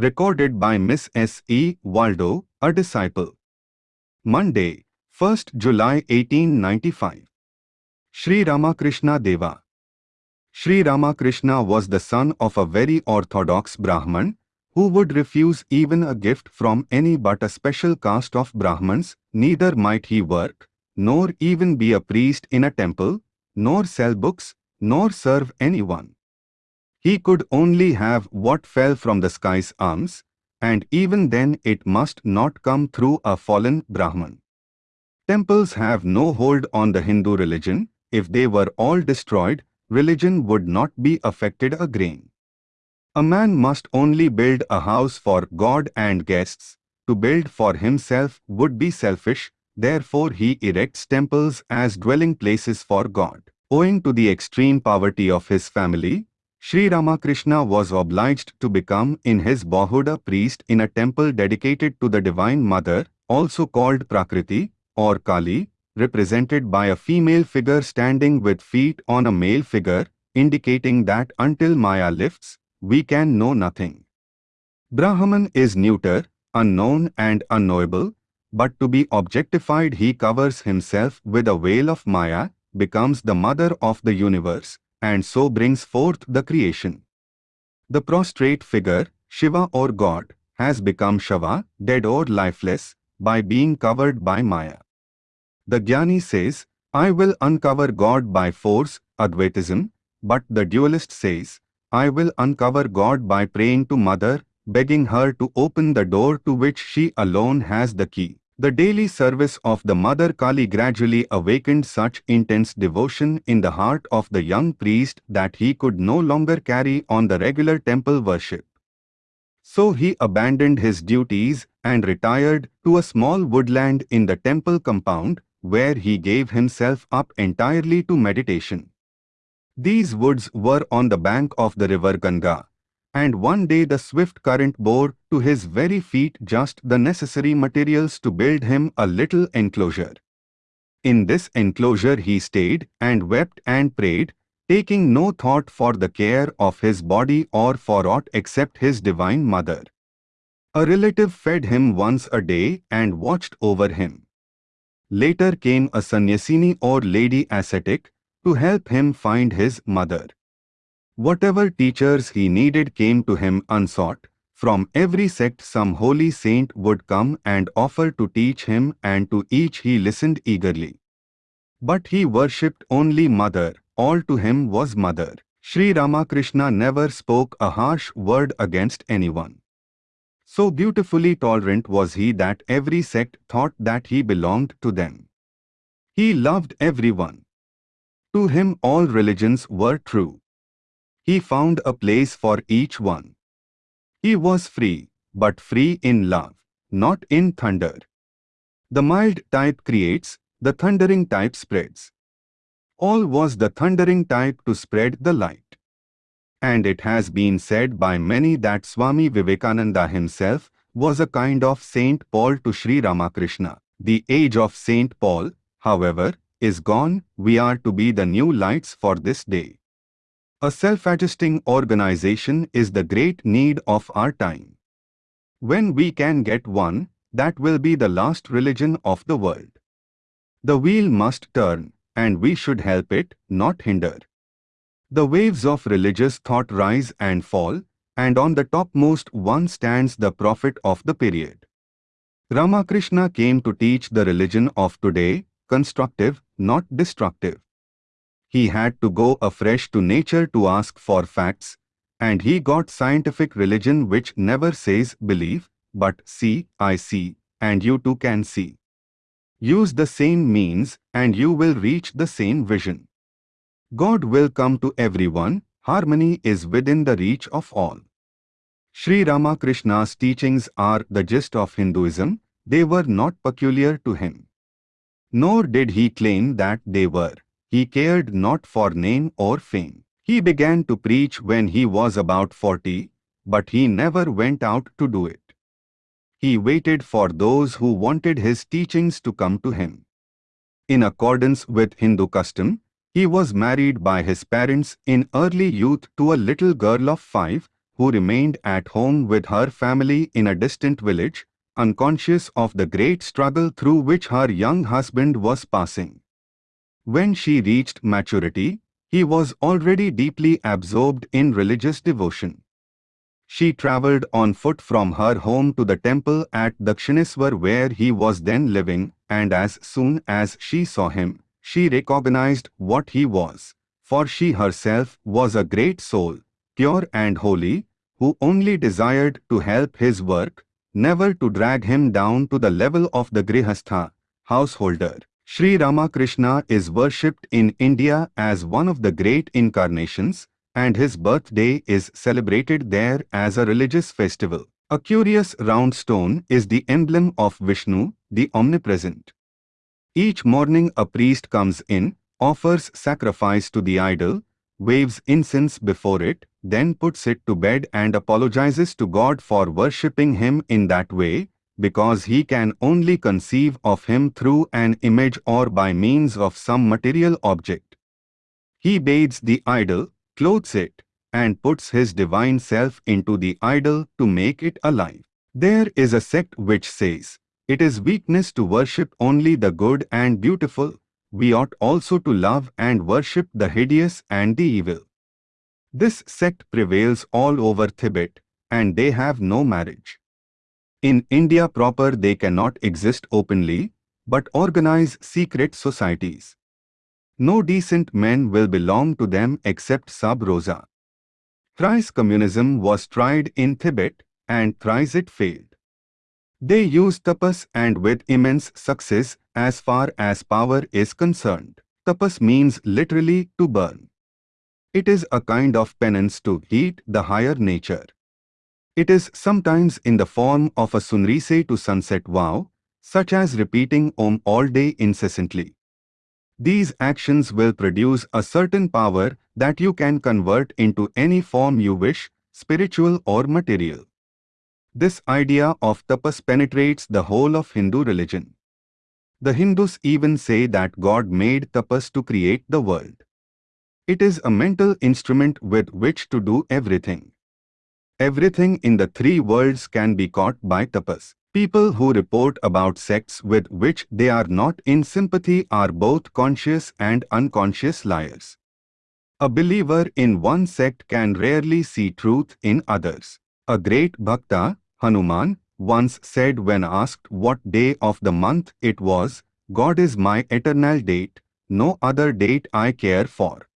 Recorded by Miss S. E. Waldo, a disciple. Monday, 1st July 1895. Sri Ramakrishna Deva. Sri Ramakrishna was the son of a very orthodox Brahman, who would refuse even a gift from any but a special caste of Brahmans, neither might he work, nor even be a priest in a temple, nor sell books, nor serve anyone. He could only have what fell from the sky's arms, and even then it must not come through a fallen Brahman. Temples have no hold on the Hindu religion. If they were all destroyed, religion would not be affected a grain. A man must only build a house for God and guests. To build for himself would be selfish, therefore he erects temples as dwelling places for God. Owing to the extreme poverty of his family, Sri Ramakrishna was obliged to become in his boyhood a priest in a temple dedicated to the Divine Mother, also called Prakriti or Kali, represented by a female figure standing with feet on a male figure, indicating that until Maya lifts, we can know nothing. Brahman is neuter, unknown and unknowable, but to be objectified he covers himself with a veil of Maya, becomes the mother of the universe, and so brings forth the creation. The prostrate figure, Shiva or God, has become Shava, dead or lifeless, by being covered by Maya. The Jnani says, I will uncover God by force, Advaitism, but the dualist says, I will uncover God by praying to Mother, begging her to open the door to which she alone has the key. The daily service of the Mother Kali gradually awakened such intense devotion in the heart of the young priest that he could no longer carry on the regular temple worship. So he abandoned his duties and retired to a small woodland in the temple compound where he gave himself up entirely to meditation. These woods were on the bank of the river Ganga, and one day the swift current bore to his very feet just the necessary materials to build him a little enclosure. In this enclosure he stayed and wept and prayed, taking no thought for the care of his body or for aught except his divine mother. A relative fed him once a day and watched over him. Later came a sannyasini or lady ascetic to help him find his mother. Whatever teachers he needed came to him unsought. From every sect some holy saint would come and offer to teach him and to each he listened eagerly. But he worshipped only Mother, all to him was Mother. Sri Ramakrishna never spoke a harsh word against anyone. So beautifully tolerant was he that every sect thought that he belonged to them. He loved everyone. To him all religions were true. He found a place for each one. He was free, but free in love, not in thunder. The mild type creates, the thundering type spreads. Paul was the thundering type to spread the light. And it has been said by many that Swami Vivekananda himself was a kind of Saint Paul to Sri Ramakrishna. The age of Saint Paul, however, is gone, we are to be the new lights for this day. A self-adjusting organization is the great need of our time. When we can get one, that will be the last religion of the world. The wheel must turn, and we should help it, not hinder. The waves of religious thought rise and fall, and on the topmost one stands the prophet of the period. Ramakrishna came to teach the religion of today, constructive, not destructive he had to go afresh to nature to ask for facts, and he got scientific religion which never says believe, but see, I see, and you too can see. Use the same means and you will reach the same vision. God will come to everyone, harmony is within the reach of all. Sri Ramakrishna's teachings are the gist of Hinduism, they were not peculiar to him. Nor did he claim that they were. He cared not for name or fame. He began to preach when he was about 40, but he never went out to do it. He waited for those who wanted his teachings to come to him. In accordance with Hindu custom, he was married by his parents in early youth to a little girl of five, who remained at home with her family in a distant village, unconscious of the great struggle through which her young husband was passing. When she reached maturity, he was already deeply absorbed in religious devotion. She travelled on foot from her home to the temple at Dakshineswar where he was then living, and as soon as she saw him, she recognized what he was, for she herself was a great soul, pure and holy, who only desired to help his work, never to drag him down to the level of the grihastha, householder. Sri Ramakrishna is worshipped in India as one of the great incarnations, and his birthday is celebrated there as a religious festival. A curious round stone is the emblem of Vishnu, the omnipresent. Each morning a priest comes in, offers sacrifice to the idol, waves incense before it, then puts it to bed and apologizes to God for worshipping him in that way, because he can only conceive of him through an image or by means of some material object. He bathes the idol, clothes it, and puts his divine self into the idol to make it alive. There is a sect which says, it is weakness to worship only the good and beautiful, we ought also to love and worship the hideous and the evil. This sect prevails all over Tibet, and they have no marriage. In India proper they cannot exist openly, but organize secret societies. No decent men will belong to them except sub rosa. Thrice communism was tried in Tibet, and thrice it failed. They use tapas and with immense success as far as power is concerned. Tapas means literally to burn. It is a kind of penance to heat the higher nature. It is sometimes in the form of a sunrise to sunset vow, such as repeating Om all day incessantly. These actions will produce a certain power that you can convert into any form you wish, spiritual or material. This idea of tapas penetrates the whole of Hindu religion. The Hindus even say that God made tapas to create the world. It is a mental instrument with which to do everything. Everything in the three worlds can be caught by tapas. People who report about sects with which they are not in sympathy are both conscious and unconscious liars. A believer in one sect can rarely see truth in others. A great bhakta, Hanuman, once said when asked what day of the month it was, God is my eternal date, no other date I care for.